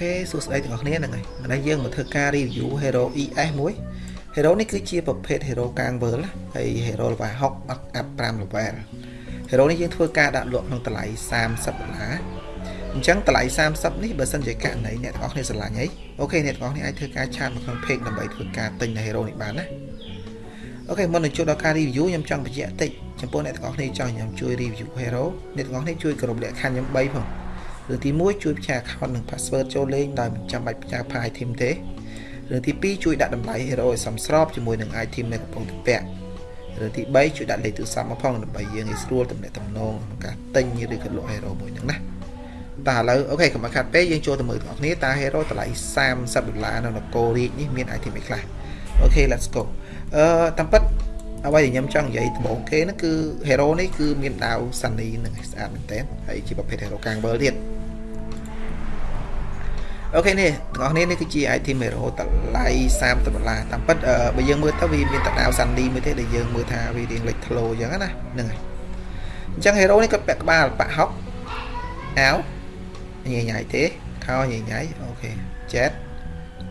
OK សួស្តីទាំងអស់គ្នាហ្នឹងហើយឥឡូវយើងមកធ្វើការ review Hero ES មួយ Hero នេះគឺជាប្រភេទ Hero កាងវើលហើយ Hero level 6 up 5 level Hero នេះយើងធ្វើការដាក់លក់ក្នុងតម្លៃ30ដុល្លារអញ្ចឹងតម្លៃ30នេះបើសិនជាករណីអ្នកទាំងអស់គ្នាស្រឡាញ់អី OK អ្នកទាំងអស់គ្នាអាចធ្វើការ chat មកក្នុង page ដើម្បីធ្វើការទិញនៅ Hero នេះបានណា OK មុននឹងចូលដល់ការ review ខ្ញុំចង់បញ្ជាក់តិចចំពោះអ្នកទាំងអស់គ្នាចង់ខ្ញុំជួយ review Hero អ្នកទាំងអស់គ្នាជួយគោរពលក្ខខណ្ឌខ្ញុំ3ផង រឿងទី1ជួយផ្ញើ account និង password ចូលលេងដោយមិនចាំបាច់ផ្ញើ file item ទេរឿងទី2ជួយដាក់តម្លៃ hero ឲ្យសមស្របជាមួយនឹង item ដែលកំពុងតែពាក់រឿងទី3ជួយដាក់លេខទូរស័ព្ទមកផងដើម្បីយើងងាយស្រួលទំនាក់ទំនងក្នុងការទិញឬក៏លក់ hero មួយហ្នឹងណាតើឥឡូវអូខេកុំខាត់ពេកយើងចូលទៅមើលទាំងអស់គ្នាតើ hero តម្លៃ30ដុល្លារនៅនគររាជនេះមាន item អីខ្លះអូខេ let's go អឺតាមពិតអ្វីដែលខ្ញុំចង់និយាយដំបូងគេហ្នឹងគឺ hero នេះគឺមានដាវសានីនឹងស្អាតមែនតើហើយជាប្រភេទ hero កាងវើលទៀត អូខេនេះទាំងអស់គ្នានេះគឺជា item hero តម្លៃ30ដុល្លារតាមពិតបើយើងមើលទៅវាមានតដាវសាន់ឌីមួយទេដែលយើងមើលថាវារៀងលេចធ្លោអញ្ចឹងណាហ្នឹងហើយអញ្ចឹង hero នេះគាត់ពាក់ក្បាលប៉ាក់ហុកអាវញ៉ៃញ៉ៃទេខោញ៉ៃញ៉ៃអូខេចែត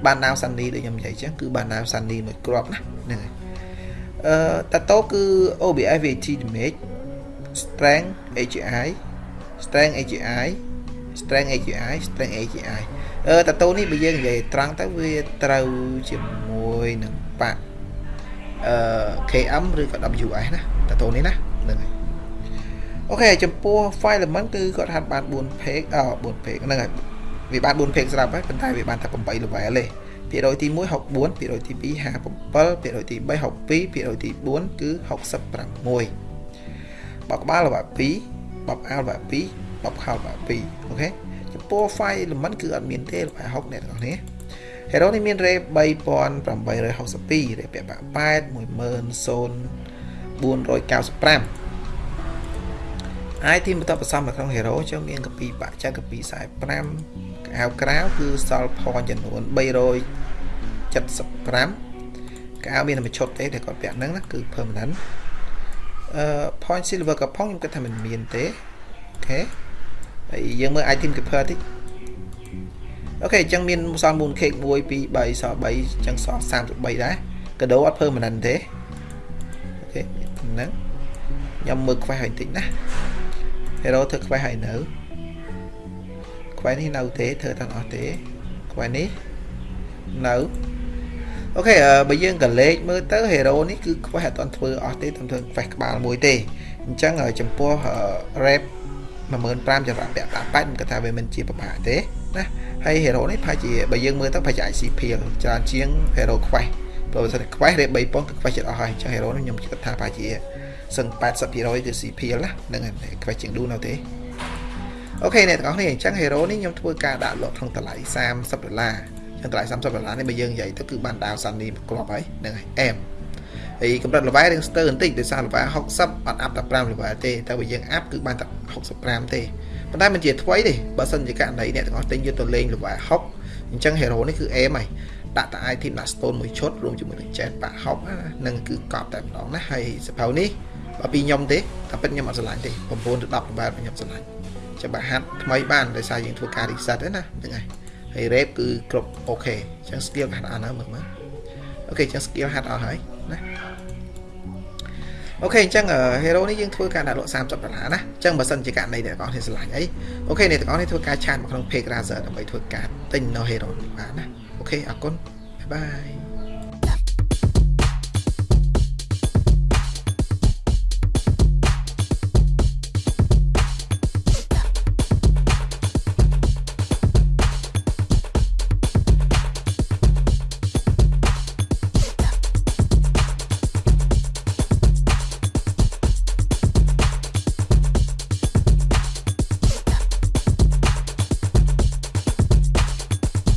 បានដាវសាន់ឌីដូចខ្ញុំនិយាយអញ្ចឹងគឺបានដាវសាន់ឌីមួយគ្រាប់ណាហ្នឹងហើយអឺតាតូគឺ OBS VAT damage strength AGI strength AGI strength AGI strength AGI អឺ តាតូនេះបើយើងនិយាយត្រង់ទៅវាត្រូវជាមួយនឹងបាក់អឺ KM ឬក៏ WS ណាតាតូនេះណាហ្នឹងហើយអូខេចំពោះ file element គឺគាត់ហាត់បាន4 page អ4 page ហ្នឹងហើយវាបាន4 page ស្រាប់ហើយប៉ុន្តែវាបានតែ8 level ទេភាគរយទី1 64ភាគរយទី2 57ភាគរយទី3 62ភាគរយទី4គឺ66បបក្បាល level 2បបអាល level 2បបខោ level 2អូខេ ចំពោះ file element គឺអត់មានទេរបស់60អ្នកទាំងអស់គ្នា Hero នេះមាន rate 3862 rate ពាក់បាក់8 10495 item បន្តបន្សំនៅក្នុង Hero ចឹងមានកពីបាក់ចាក់កពី45កៅក្រៅគឺសល់ point ចំនួន375កៅមានតែឈុតទេដែលគាត់ពាក់ហ្នឹងណាគឺ permanent អឺ point silver ក៏ផងខ្ញុំគិតថាមិនមានទេអូខេ ហើយយើងមើល item keeper តិចអូខេអញ្ចឹងមានសល់ moon cake 1 2 3សល់3អញ្ចឹងសល់33ដែរកដោអត់ permanent ទេOK ហ្នឹងខ្ញុំមើល quest ឲ្យបន្តិចណា hero ធ្វើ quest ឲ្យនៅ quest នេះនៅទេធ្វើទាំងអស់ទេ quest នេះនៅ OK បើយើងក្រឡេកមើលទៅ hero នេះគឺ quest អត់ទាន់ធ្វើអស់ទេតែធ្វើ quest ក្បាលមួយទេអញ្ចឹងចំពោះ rep 15000ចង្រៈពាក់88ខ្ញុំគិតថាវាមិនជាពិបាកទេណាហើយ hero នេះប្រហែលជាបើយើងមើលទៅប្រហែលជា ICP ច្រើនជាង hero quest ព្រោះបើសិន quest rate 3000គឺ quest ចិត្តអស់ហើយអញ្ចឹង hero នេះខ្ញុំគិតថាប្រហែលជាសឹង80%គឺ CP ណាហ្នឹងហើយ quest ជាងឌូនៅទេអូខេអ្នកទាំងអស់គ្នាអញ្ចឹង hero នេះខ្ញុំធ្វើការដាក់លក់ក្នុងតម្លៃ30ដុល្លារអញ្ចឹងតម្លៃ30ដុល្លារនេះបើយើងនិយាយទៅគឺបានដាវសាន់នេះគ្រាប់ហើយហ្នឹងហើយអែម ហើយកម្រិត level រៀងស្ទើរបន្តិចដោយសារ level 60អត់ up តែ5 level ទេតែបើយើង up គឺបានតែ65ទេប៉ុន្តែមិនជាថ្មីទេបើសិនជាករណីអ្នកទាំងអស់ទិញយកទៅលេង level 60អញ្ចឹង hero នេះគឺ aim ហើយដាក់តែ item ដាក់ stone មួយឈុតរួមជាមួយនឹង jet បាក់60នឹងគឺកប់តែម្ដងណាហើយសភៅនេះបើពីខ្ញុំទេតែពិតខ្ញុំអត់ឆ្លាញ់ទេ9ទៅ10 level ខ្ញុំឆ្លាញ់ចាំបើហាត់ថ្មីបានដោយសារយើងធ្វើការ reset ទេណាហ្នឹងហើយហើយ rate គឺគ្រប់អូខេអញ្ចឹង skill ហាត់អត់ណាមើលមើលអូខេអញ្ចឹង skill ហាត់អស់ហើយ ណាអូខេអញ្ចឹង hero នេះយើងធ្វើការដាក់លក់30ដុល្លារណាអញ្ចឹងបើសិនជាករណីអ្នកទាំងអស់គ្នាឆ្លាញ់អីOK អ្នកទាំងអស់គ្នាធ្វើការ chat មកក្នុង page Razer ដើម្បីធ្វើការទិញនៅ hero បានណា OK អរគុណ bye bye